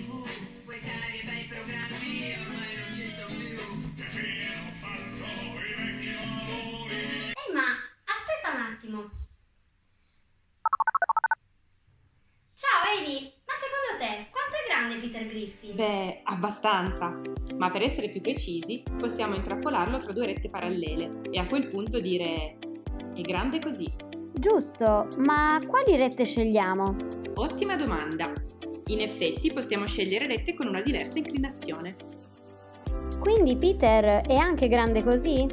tv Quei cari e bei programmi ormai non ci sono più Che fine hanno fatto i vecchi valori? Ehi, ma aspetta un attimo. Ciao, Amy, ma secondo te quanto è grande Peter Griffin? Beh, abbastanza. Ma per essere più precisi, possiamo intrappolarlo tra due rette parallele e a quel punto dire è grande così. Giusto, ma quali rette scegliamo? Ottima domanda. In effetti possiamo scegliere rette con una diversa inclinazione. Quindi Peter è anche grande così?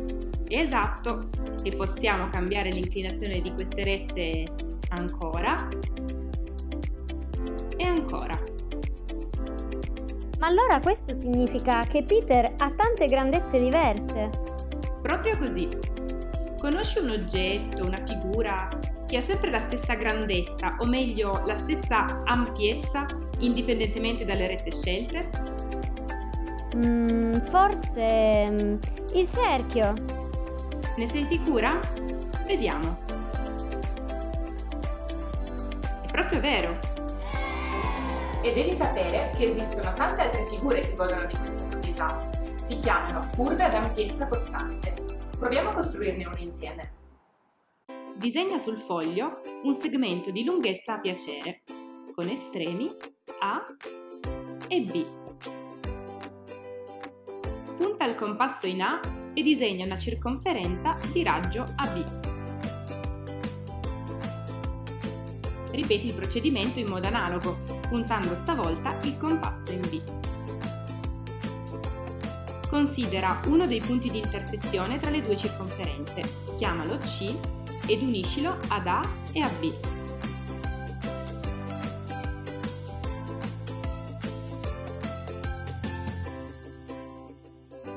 Esatto. E possiamo cambiare l'inclinazione di queste rette ancora e ancora. Ma allora questo significa che Peter ha tante grandezze diverse. Proprio così. Conosci un oggetto, una figura che ha sempre la stessa grandezza, o meglio la stessa ampiezza, indipendentemente dalle rette scelte? Mm, forse mm, il cerchio. Ne sei sicura? Vediamo. È proprio vero. E devi sapere che esistono tante altre figure che godono di questa proprietà. Si chiamano curve ad ampiezza costante. Proviamo a costruirne una insieme. Disegna sul foglio un segmento di lunghezza a piacere, con estremi A e B. Punta il compasso in A e disegna una circonferenza di raggio AB. Ripeti il procedimento in modo analogo, puntando stavolta il compasso in B. Considera uno dei punti di intersezione tra le due circonferenze, chiamalo C ed uniscilo ad A e a B.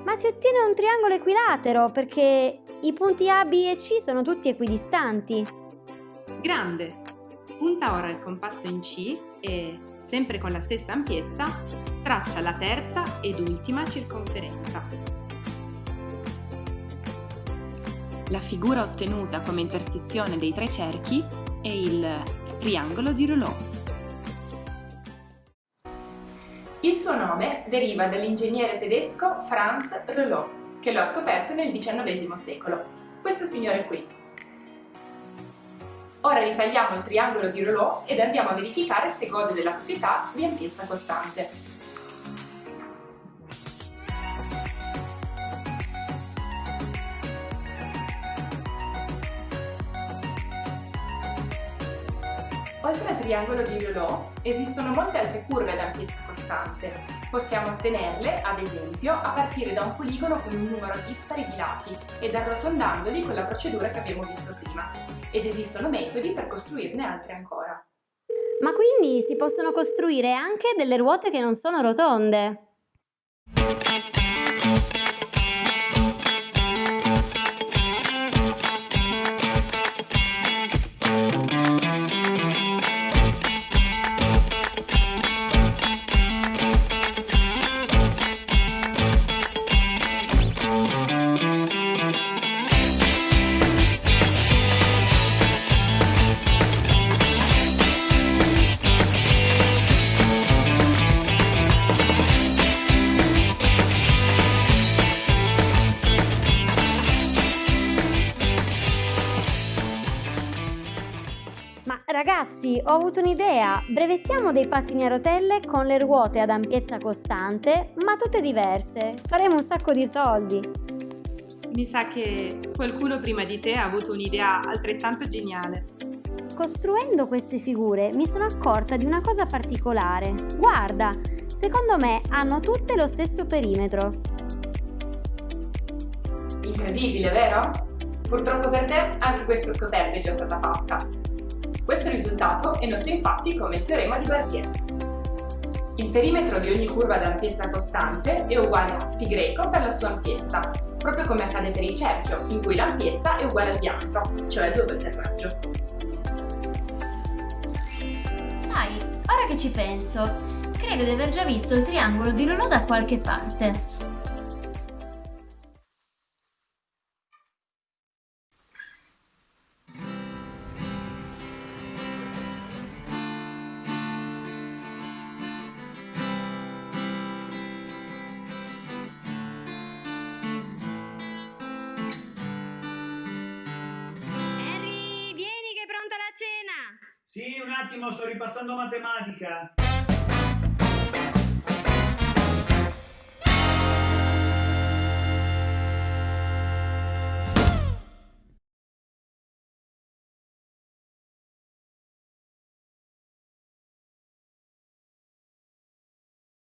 Ma si ottiene un triangolo equilatero perché i punti A, B e C sono tutti equidistanti. Grande! Punta ora il compasso in C e, sempre con la stessa ampiezza, traccia la terza ed ultima circonferenza. La figura ottenuta come intersezione dei tre cerchi è il triangolo di Rouleau. Il suo nome deriva dall'ingegnere tedesco Franz Rouleau, che lo ha scoperto nel XIX secolo. Questo signore qui. Ora ritagliamo il triangolo di Rouleau ed andiamo a verificare se gode della proprietà di ampiezza costante. Oltre al triangolo di Rouleau, esistono molte altre curve ad ampiezza costante. Possiamo ottenerle, ad esempio, a partire da un poligono con un numero dispari di lati ed arrotondandoli con la procedura che abbiamo visto prima. Ed esistono metodi per costruirne altre ancora. Ma quindi si possono costruire anche delle ruote che non sono rotonde. Ragazzi, ho avuto un'idea. Brevettiamo dei pattini a rotelle con le ruote ad ampiezza costante, ma tutte diverse. Faremo un sacco di soldi. Mi sa che qualcuno prima di te ha avuto un'idea altrettanto geniale. Costruendo queste figure mi sono accorta di una cosa particolare. Guarda, secondo me hanno tutte lo stesso perimetro. Incredibile, vero? Purtroppo per te anche questa scoperta è già stata fatta. Questo risultato è noto infatti come il teorema di Barbier. Il perimetro di ogni curva ad ampiezza costante è uguale a π per la sua ampiezza, proprio come accade per il cerchio, in cui l'ampiezza è uguale al diametro, cioè due volte il raggio. Sai, ora che ci penso, credo di aver già visto il triangolo di Rouleau da qualche parte. Sì, un attimo, sto ripassando matematica.